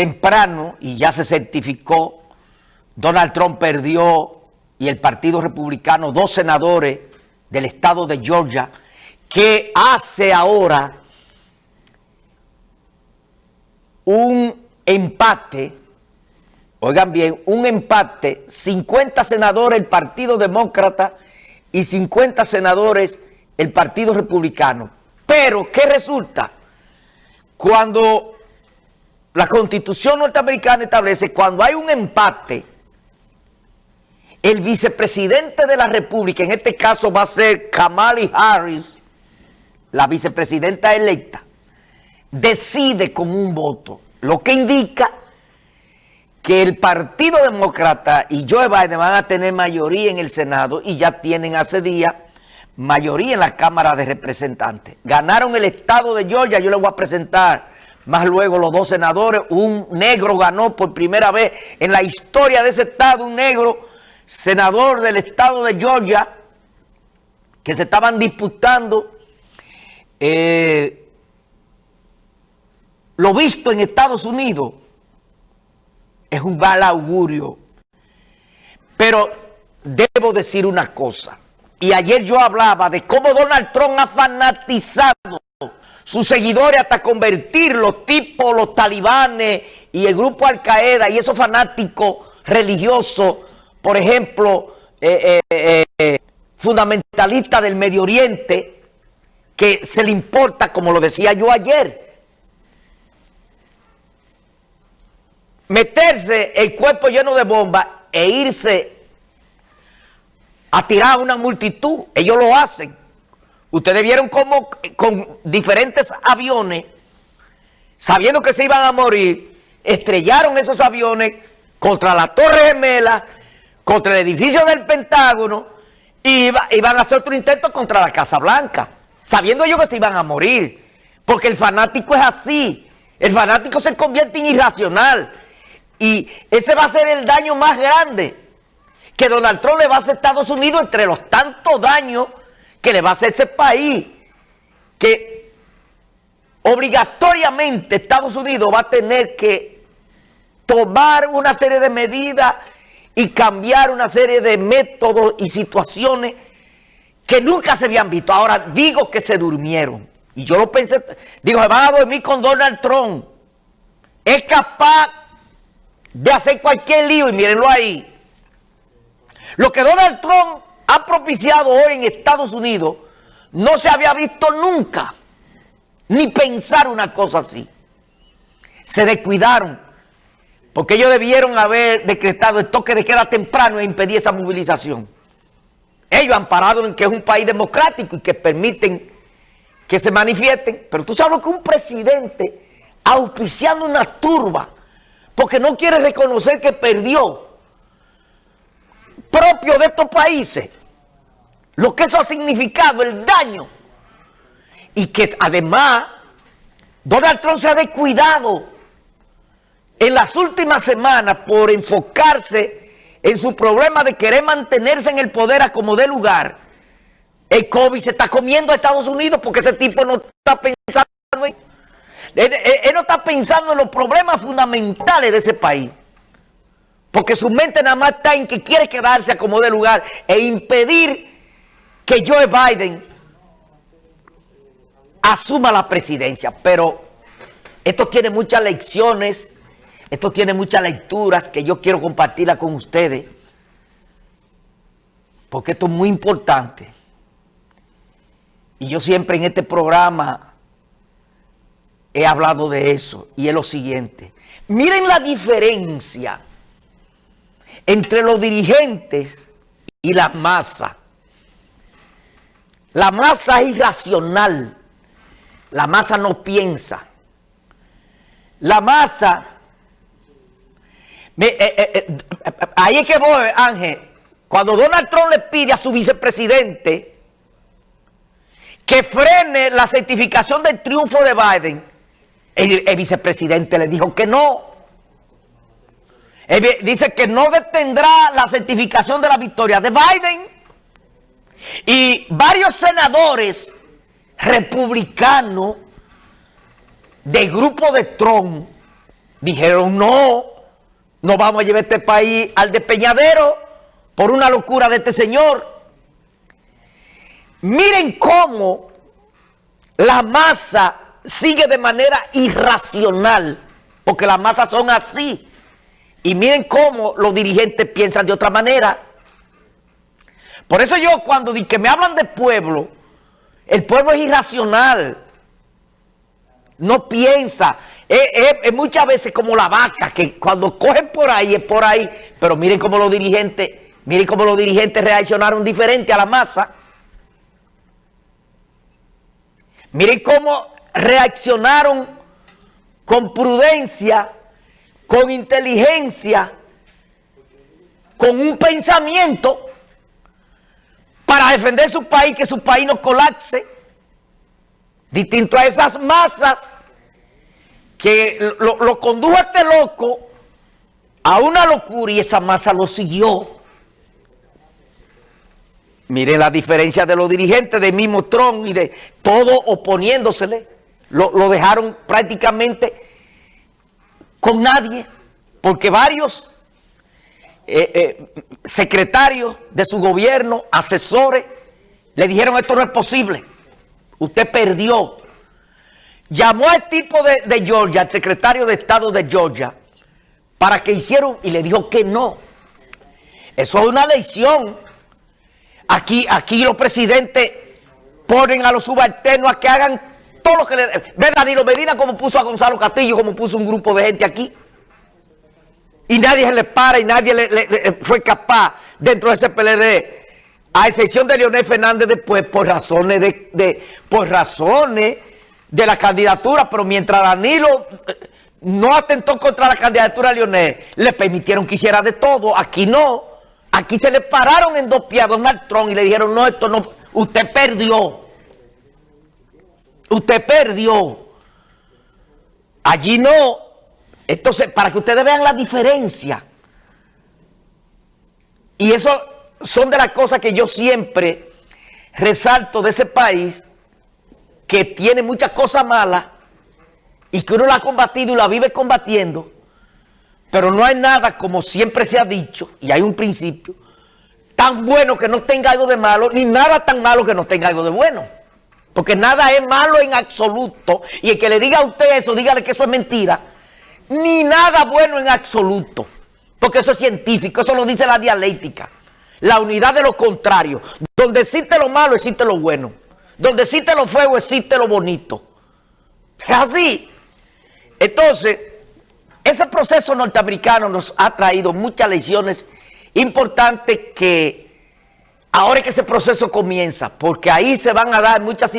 temprano y ya se certificó, Donald Trump perdió y el Partido Republicano dos senadores del estado de Georgia que hace ahora un empate, oigan bien, un empate, 50 senadores el Partido Demócrata y 50 senadores el Partido Republicano. Pero, ¿qué resulta? Cuando la Constitución norteamericana establece, cuando hay un empate, el vicepresidente de la República, en este caso va a ser Kamala Harris, la vicepresidenta electa, decide con un voto, lo que indica que el Partido Demócrata y Joe Biden van a tener mayoría en el Senado y ya tienen hace días mayoría en la Cámara de Representantes. Ganaron el estado de Georgia, yo les voy a presentar más luego los dos senadores, un negro ganó por primera vez en la historia de ese estado, un negro senador del estado de Georgia, que se estaban disputando eh, lo visto en Estados Unidos es un mal augurio. Pero debo decir una cosa. Y ayer yo hablaba de cómo Donald Trump ha fanatizado sus seguidores hasta convertirlos tipo los talibanes y el grupo Al Qaeda y esos fanáticos religiosos, por ejemplo, eh, eh, eh, fundamentalistas del Medio Oriente, que se le importa, como lo decía yo ayer, meterse el cuerpo lleno de bombas e irse a tirar a una multitud. Ellos lo hacen. Ustedes vieron cómo con diferentes aviones, sabiendo que se iban a morir, estrellaron esos aviones contra la Torre Gemela, contra el edificio del Pentágono, y iban a hacer otro intento contra la Casa Blanca, sabiendo ellos que se iban a morir. Porque el fanático es así. El fanático se convierte en irracional. Y ese va a ser el daño más grande que Donald Trump le va a hacer a Estados Unidos entre los tantos daños que le va a hacer ese país. Que obligatoriamente Estados Unidos va a tener que tomar una serie de medidas y cambiar una serie de métodos y situaciones que nunca se habían visto. Ahora digo que se durmieron. Y yo lo pensé, digo, se van a dormir con Donald Trump. Es capaz de hacer cualquier lío y mírenlo ahí. Lo que Donald Trump ha propiciado hoy en Estados Unidos no se había visto nunca, ni pensar una cosa así. Se descuidaron, porque ellos debieron haber decretado el toque de queda temprano e impedir esa movilización. Ellos han parado en que es un país democrático y que permiten que se manifiesten, pero tú sabes que un presidente auspiciando una turba porque no quiere reconocer que perdió propio de estos países, lo que eso ha significado, el daño, y que además Donald Trump se ha descuidado en las últimas semanas por enfocarse en su problema de querer mantenerse en el poder a como de lugar, el COVID se está comiendo a Estados Unidos porque ese tipo no está pensando en... Él, no está pensando en los problemas fundamentales de ese país. Porque su mente nada más está en que quiere quedarse a como de lugar e impedir que Joe Biden asuma la presidencia. Pero esto tiene muchas lecciones, esto tiene muchas lecturas que yo quiero compartirla con ustedes. Porque esto es muy importante. Y yo siempre en este programa he hablado de eso y es lo siguiente. Miren la diferencia entre los dirigentes y la masa. La masa es irracional. La masa no piensa. La masa... Eh, eh, eh, ahí es que voy, Ángel. Cuando Donald Trump le pide a su vicepresidente que frene la certificación del triunfo de Biden, el, vicepresidente le dijo que no. dice que no detendrá la certificación de la victoria de Biden. Y varios senadores republicanos del grupo de Trump Dijeron, no, no vamos a llevar este país al despeñadero por una locura de este señor. Miren cómo la masa sigue de manera irracional, porque las masas son así. Y miren cómo los dirigentes piensan de otra manera. Por eso yo cuando que me hablan de pueblo, el pueblo es irracional. No piensa. Es, muchas veces como la vaca, que cuando cogen por ahí es por ahí. Pero miren cómo los dirigentes, miren cómo los dirigentes reaccionaron diferente a la masa. Miren cómo reaccionaron con prudencia, con inteligencia, con un pensamiento defender su país, que su país no colapse. Distinto a esas masas que lo, lo condujo a este loco a una locura y esa masa lo siguió. Miren la diferencia de los dirigentes de mismo Trump y de todo oponiéndosele. Lo, dejaron prácticamente con nadie, porque varios eh, eh, secretarios de su gobierno, asesores, le dijeron esto no es posible. Usted perdió. Llamó al tipo de, Georgia, al secretario de Estado de Georgia, para que hicieron y le dijo que no. Eso es una lección. Aquí, aquí los presidentes ponen a los subalternos a que hagan todo lo que le... Ve Danilo Medina como puso a Gonzalo Castillo, como puso un grupo de gente aquí. Y nadie se le para y nadie le, fue capaz dentro de ese PLD, a excepción de Leonel Fernández después, por razones de, por razones de la candidatura, pero mientras Danilo eh, no atentó contra la candidatura de Leonel, le permitieron que hiciera de todo, aquí no. Aquí se le pararon en dos pies a y le dijeron, no, esto no, usted perdió. Usted perdió. Allí no. Entonces, para que ustedes vean la diferencia. Y eso son de las cosas que yo siempre resalto de ese país que tiene muchas cosas malas y que uno la ha combatido y la vive combatiendo, pero no hay nada, como siempre se ha dicho, y hay un principio, tan bueno que no tenga algo de malo, ni nada tan malo que no tenga algo de bueno. Porque nada es malo en absoluto. Y el que le diga a usted eso, dígale que eso es mentira. Ni nada bueno en absoluto. Porque eso es científico, eso lo dice la dialéctica. La unidad de lo contrario. Donde existe lo malo, existe lo bueno. Donde existe lo feo, existe lo bonito. Es así. Entonces, ese proceso norteamericano nos ha traído muchas lecciones importantes que ahora que ese proceso comienza, porque ahí se van a dar muchas situaciones.